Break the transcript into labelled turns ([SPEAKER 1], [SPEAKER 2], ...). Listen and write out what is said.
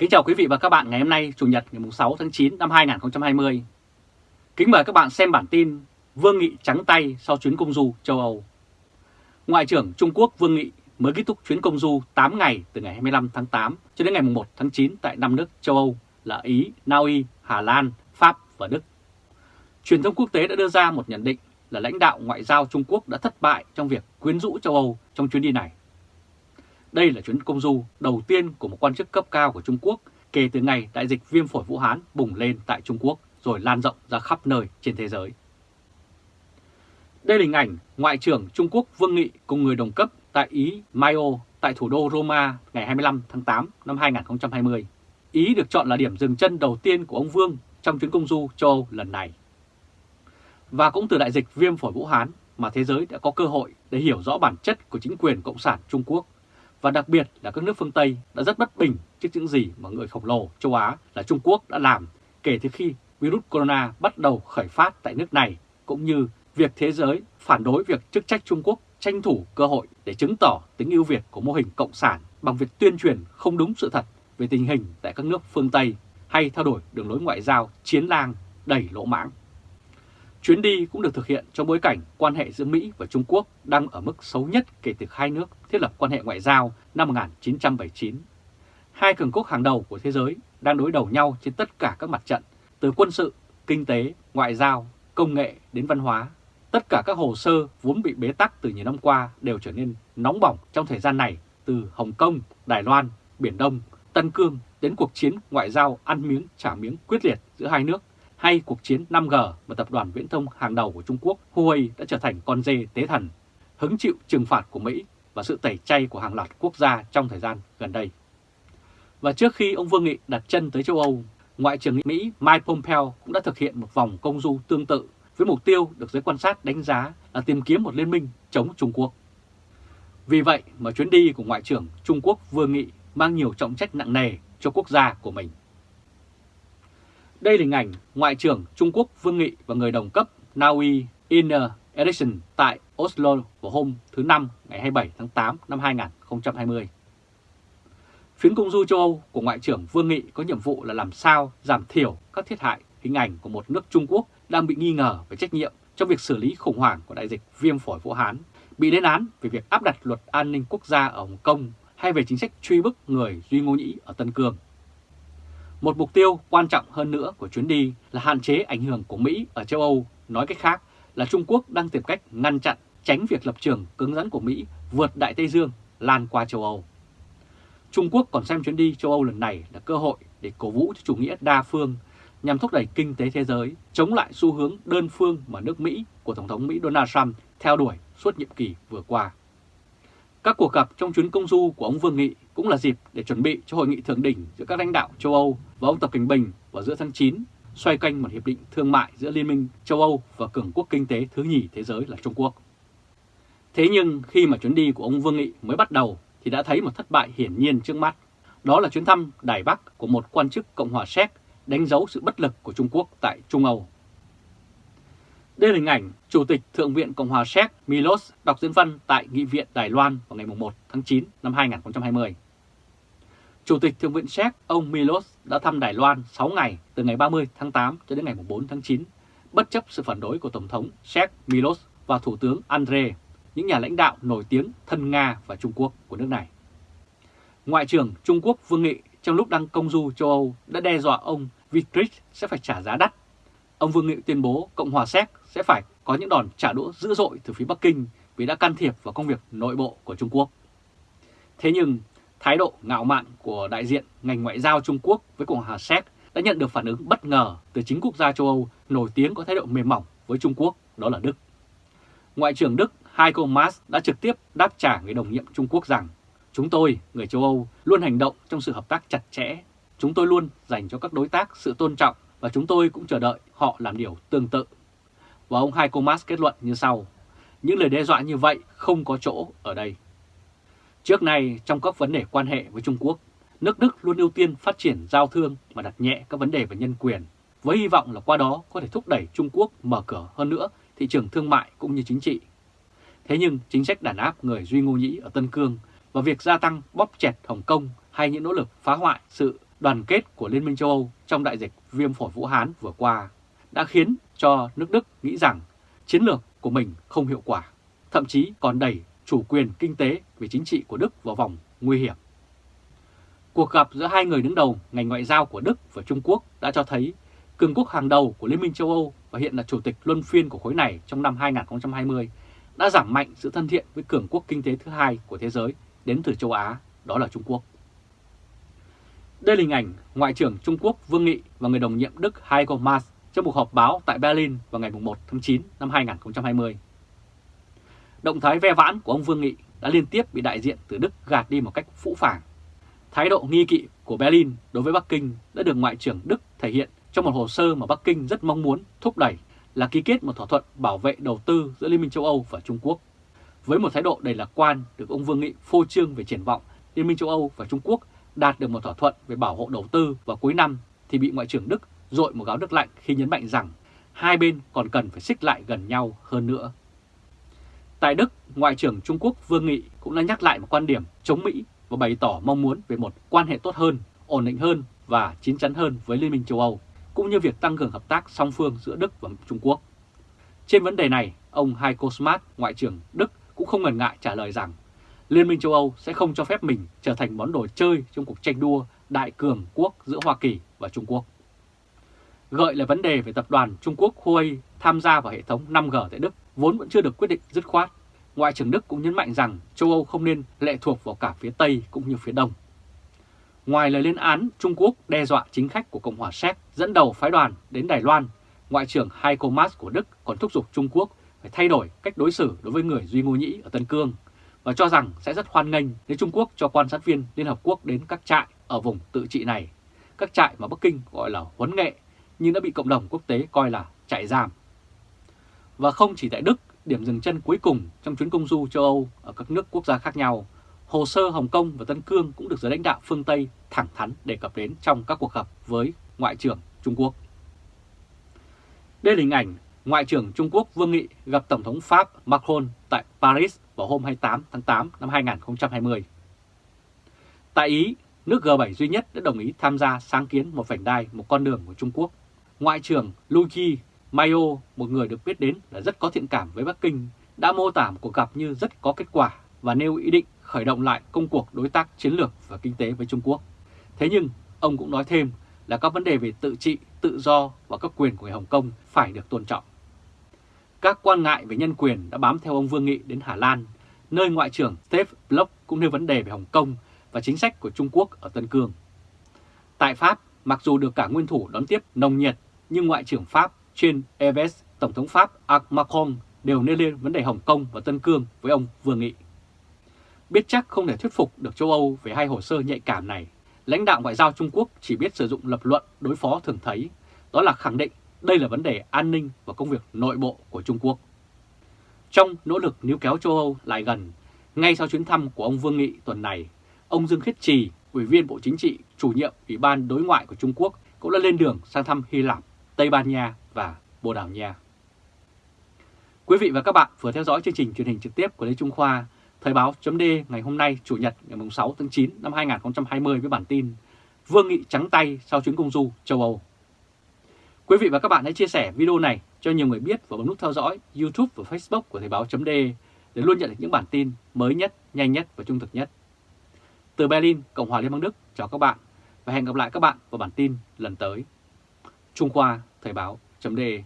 [SPEAKER 1] Kính chào quý vị và các bạn ngày hôm nay Chủ nhật ngày 6 tháng 9 năm 2020. Kính mời các bạn xem bản tin Vương Nghị trắng tay sau chuyến công du châu Âu. Ngoại trưởng Trung Quốc Vương Nghị mới kết thúc chuyến công du 8 ngày từ ngày 25 tháng 8 cho đến ngày 1 tháng 9 tại năm nước châu Âu là Ý, Na Uy, Hà Lan, Pháp và Đức. Truyền thông quốc tế đã đưa ra một nhận định là lãnh đạo ngoại giao Trung Quốc đã thất bại trong việc quyến rũ châu Âu trong chuyến đi này. Đây là chuyến công du đầu tiên của một quan chức cấp cao của Trung Quốc kể từ ngày đại dịch viêm phổi Vũ Hán bùng lên tại Trung Quốc rồi lan rộng ra khắp nơi trên thế giới. Đây là hình ảnh Ngoại trưởng Trung Quốc Vương Nghị cùng người đồng cấp tại Ý Maio tại thủ đô Roma ngày 25 tháng 8 năm 2020. Ý được chọn là điểm dừng chân đầu tiên của ông Vương trong chuyến công du châu Âu lần này. Và cũng từ đại dịch viêm phổi Vũ Hán mà thế giới đã có cơ hội để hiểu rõ bản chất của chính quyền Cộng sản Trung Quốc và đặc biệt là các nước phương Tây đã rất bất bình trước những gì mà người khổng lồ châu Á là Trung Quốc đã làm kể từ khi virus corona bắt đầu khởi phát tại nước này, cũng như việc thế giới phản đối việc chức trách Trung Quốc tranh thủ cơ hội để chứng tỏ tính ưu việt của mô hình cộng sản bằng việc tuyên truyền không đúng sự thật về tình hình tại các nước phương Tây hay thay đổi đường lối ngoại giao chiến lang đầy lỗ mãng. Chuyến đi cũng được thực hiện trong bối cảnh quan hệ giữa Mỹ và Trung Quốc đang ở mức xấu nhất kể từ hai nước thiết lập quan hệ ngoại giao năm 1979. Hai cường quốc hàng đầu của thế giới đang đối đầu nhau trên tất cả các mặt trận, từ quân sự, kinh tế, ngoại giao, công nghệ đến văn hóa. Tất cả các hồ sơ vốn bị bế tắc từ nhiều năm qua đều trở nên nóng bỏng trong thời gian này từ Hồng Kông, Đài Loan, Biển Đông, Tân Cương đến cuộc chiến ngoại giao ăn miếng trả miếng quyết liệt giữa hai nước hay cuộc chiến 5G mà tập đoàn viễn thông hàng đầu của Trung Quốc Huawei đã trở thành con dê tế thần, hứng chịu trừng phạt của Mỹ và sự tẩy chay của hàng loạt quốc gia trong thời gian gần đây. Và trước khi ông Vương Nghị đặt chân tới châu Âu, Ngoại trưởng Mỹ Mike Pompeo cũng đã thực hiện một vòng công du tương tự với mục tiêu được giới quan sát đánh giá là tìm kiếm một liên minh chống Trung Quốc. Vì vậy mà chuyến đi của Ngoại trưởng Trung Quốc Vương Nghị mang nhiều trọng trách nặng nề cho quốc gia của mình. Đây là hình ảnh Ngoại trưởng Trung Quốc Vương Nghị và người đồng cấp Na Uy Iner Ericsson tại Oslo vào hôm thứ Năm ngày 27 tháng 8 năm 2020. Chuyến công du châu Âu của Ngoại trưởng Vương Nghị có nhiệm vụ là làm sao giảm thiểu các thiệt hại hình ảnh của một nước Trung Quốc đang bị nghi ngờ về trách nhiệm trong việc xử lý khủng hoảng của đại dịch viêm phổi Vũ Hán, bị lên án về việc áp đặt luật an ninh quốc gia ở Hồng Kông hay về chính sách truy bức người Duy Ngô Nhĩ ở Tân Cương. Một mục tiêu quan trọng hơn nữa của chuyến đi là hạn chế ảnh hưởng của Mỹ ở châu Âu, nói cách khác là Trung Quốc đang tìm cách ngăn chặn tránh việc lập trường cứng rắn của Mỹ vượt Đại Tây Dương lan qua châu Âu. Trung Quốc còn xem chuyến đi châu Âu lần này là cơ hội để cổ vũ cho chủ nghĩa đa phương nhằm thúc đẩy kinh tế thế giới, chống lại xu hướng đơn phương mà nước Mỹ của Tổng thống Mỹ Donald Trump theo đuổi suốt nhiệm kỳ vừa qua. Các cuộc gặp trong chuyến công du của ông Vương Nghị cũng là dịp để chuẩn bị cho hội nghị thượng đỉnh giữa các lãnh đạo châu Âu và ông Tập Cảnh Bình vào giữa tháng 9, xoay quanh một hiệp định thương mại giữa Liên minh châu Âu và cường quốc kinh tế thứ nhì thế giới là Trung Quốc. Thế nhưng khi mà chuyến đi của ông Vương Nghị mới bắt đầu thì đã thấy một thất bại hiển nhiên trước mắt. Đó là chuyến thăm Đài Bắc của một quan chức Cộng hòa Séc đánh dấu sự bất lực của Trung Quốc tại Trung Âu. Đây là hình ảnh Chủ tịch Thượng viện Cộng hòa Séc Milos đọc diễn văn tại Nghị viện Đài Loan vào ngày 1 tháng 9 năm 2020. Chủ tịch Thượng viện Séc ông Milos đã thăm Đài Loan 6 ngày từ ngày 30 tháng 8 cho đến ngày 4 tháng 9, bất chấp sự phản đối của Tổng thống Séc Milos và Thủ tướng Andre, những nhà lãnh đạo nổi tiếng thân Nga và Trung Quốc của nước này. Ngoại trưởng Trung Quốc Vương Nghị trong lúc đang công du châu Âu đã đe dọa ông Vitrich sẽ phải trả giá đắt. Ông Vương Nghị tuyên bố Cộng hòa Séc sẽ phải có những đòn trả đũa dữ dội từ phía Bắc Kinh vì đã can thiệp vào công việc nội bộ của Trung Quốc. Thế nhưng, thái độ ngạo mạn của đại diện ngành ngoại giao Trung Quốc với Cộng hòa Séc đã nhận được phản ứng bất ngờ từ chính quốc gia châu Âu nổi tiếng có thái độ mềm mỏng với Trung Quốc, đó là Đức. Ngoại trưởng Đức Heiko Maas đã trực tiếp đáp trả người đồng nhiệm Trung Quốc rằng Chúng tôi, người châu Âu, luôn hành động trong sự hợp tác chặt chẽ. Chúng tôi luôn dành cho các đối tác sự tôn trọng và chúng tôi cũng chờ đợi họ làm điều tương tự. Và ông Heiko Maas kết luận như sau, những lời đe dọa như vậy không có chỗ ở đây. Trước nay, trong các vấn đề quan hệ với Trung Quốc, nước Đức luôn ưu tiên phát triển giao thương và đặt nhẹ các vấn đề về nhân quyền, với hy vọng là qua đó có thể thúc đẩy Trung Quốc mở cửa hơn nữa thị trường thương mại cũng như chính trị. Thế nhưng chính sách đàn áp người Duy Ngô Nhĩ ở Tân Cương và việc gia tăng bóp chẹt Hồng Kông hay những nỗ lực phá hoại sự đoàn kết của Liên minh châu Âu trong đại dịch viêm phổi Vũ Hán vừa qua đã khiến cho nước Đức nghĩ rằng chiến lược của mình không hiệu quả, thậm chí còn đẩy chủ quyền kinh tế về chính trị của Đức vào vòng nguy hiểm. Cuộc gặp giữa hai người đứng đầu ngành ngoại giao của Đức và Trung Quốc đã cho thấy cường quốc hàng đầu của Liên minh châu Âu và hiện là chủ tịch luân phiên của khối này trong năm 2020 đã giảm mạnh sự thân thiện với cường quốc kinh tế thứ hai của thế giới đến từ châu Á, đó là Trung Quốc. Đây là hình ảnh Ngoại trưởng Trung Quốc Vương Nghị và người đồng nhiệm Đức Heiko Maas trong một họp báo tại Berlin vào ngày 1 tháng 9 năm 2020. Động thái ve vãn của ông Vương Nghị đã liên tiếp bị đại diện từ Đức gạt đi một cách phũ phàng. Thái độ nghi kỵ của Berlin đối với Bắc Kinh đã được Ngoại trưởng Đức thể hiện trong một hồ sơ mà Bắc Kinh rất mong muốn thúc đẩy là ký kết một thỏa thuận bảo vệ đầu tư giữa Liên minh châu Âu và Trung Quốc. Với một thái độ đầy lạc quan được ông Vương Nghị phô trương về triển vọng, Liên minh châu Âu và Trung Quốc đạt được một thỏa thuận về bảo hộ đầu tư vào cuối năm thì bị Ngoại trưởng Đức dội một gáo nước lạnh khi nhấn mạnh rằng hai bên còn cần phải xích lại gần nhau hơn nữa. Tại Đức, Ngoại trưởng Trung Quốc Vương Nghị cũng đã nhắc lại một quan điểm chống Mỹ và bày tỏ mong muốn về một quan hệ tốt hơn, ổn định hơn và chín chắn hơn với Liên minh châu Âu, cũng như việc tăng cường hợp tác song phương giữa Đức và Trung Quốc. Trên vấn đề này, ông Heiko Smart, Ngoại trưởng Đức cũng không ngần ngại trả lời rằng Liên minh châu Âu sẽ không cho phép mình trở thành món đồ chơi trong cuộc tranh đua đại cường quốc giữa Hoa Kỳ và Trung Quốc. Gợi là vấn đề về tập đoàn Trung Quốc Huawei tham gia vào hệ thống 5G tại Đức vốn vẫn chưa được quyết định dứt khoát. Ngoại trưởng Đức cũng nhấn mạnh rằng châu Âu không nên lệ thuộc vào cả phía Tây cũng như phía Đông. Ngoài lời lên án Trung Quốc đe dọa chính khách của Cộng hòa Séc dẫn đầu phái đoàn đến Đài Loan, Ngoại trưởng Heiko Maas của Đức còn thúc giục Trung Quốc phải thay đổi cách đối xử đối với người Duy Ngô Nhĩ ở Tân Cương và cho rằng sẽ rất hoan nghênh nếu Trung Quốc cho quan sát viên Liên Hợp Quốc đến các trại ở vùng tự trị này, các trại mà Bắc Kinh gọi là huấn nghệ nhưng đã bị cộng đồng quốc tế coi là trại giam. Và không chỉ tại Đức, điểm dừng chân cuối cùng trong chuyến công du châu Âu ở các nước quốc gia khác nhau, hồ sơ Hồng Kông và Tân Cương cũng được giới lãnh đạo phương Tây thẳng thắn đề cập đến trong các cuộc gặp với Ngoại trưởng Trung Quốc. Đây là hình ảnh Ngoại trưởng Trung Quốc Vương Nghị gặp Tổng thống Pháp Macron tại Paris vào hôm 28 tháng 8 năm 2020. Tại Ý, nước G7 duy nhất đã đồng ý tham gia sáng kiến một vành đai, một con đường của Trung Quốc. Ngoại trưởng Luigi Mayo, một người được biết đến là rất có thiện cảm với Bắc Kinh, đã mô tả cuộc gặp như rất có kết quả và nêu ý định khởi động lại công cuộc đối tác chiến lược và kinh tế với Trung Quốc. Thế nhưng, ông cũng nói thêm là các vấn đề về tự trị, tự do và các quyền của người Hồng Kông phải được tôn trọng. Các quan ngại về nhân quyền đã bám theo ông Vương Nghị đến Hà Lan, nơi Ngoại trưởng Steve Bloch cũng nêu vấn đề về Hồng Kông và chính sách của Trung Quốc ở Tân Cương. Tại Pháp, mặc dù được cả nguyên thủ đón tiếp nồng nhiệt, nhưng Ngoại trưởng Pháp trên Yves, Tổng thống Pháp Macron đều nêu lên vấn đề Hồng Kông và Tân Cương với ông Vương Nghị. Biết chắc không thể thuyết phục được châu Âu về hai hồ sơ nhạy cảm này, lãnh đạo ngoại giao Trung Quốc chỉ biết sử dụng lập luận đối phó thường thấy, đó là khẳng định đây là vấn đề an ninh và công việc nội bộ của Trung Quốc. Trong nỗ lực níu kéo châu Âu lại gần, ngay sau chuyến thăm của ông Vương Nghị tuần này, ông Dương Khiết Trì, Ủy viên Bộ Chính trị, chủ nhiệm Ủy ban Đối ngoại của Trung Quốc cũng đã lên đường sang thăm Hy Lạp, Tây Ban Nha và Bồ Đào Nha. Quý vị và các bạn vừa theo dõi chương trình truyền hình trực tiếp của Lê Trung Khoa, Thời báo chấm ngày hôm nay Chủ nhật ngày 6 tháng 9 năm 2020 với bản tin Vương Nghị trắng tay sau chuyến công du châu Âu. Quý vị và các bạn hãy chia sẻ video này cho nhiều người biết và bấm nút theo dõi YouTube và Facebook của Thời báo chấm để luôn nhận được những bản tin mới nhất, nhanh nhất và trung thực nhất. Từ Berlin, Cộng hòa Liên bang Đức, chào các bạn và hẹn gặp lại các bạn vào bản tin lần tới. Trung Khoa Thời báo chấm đề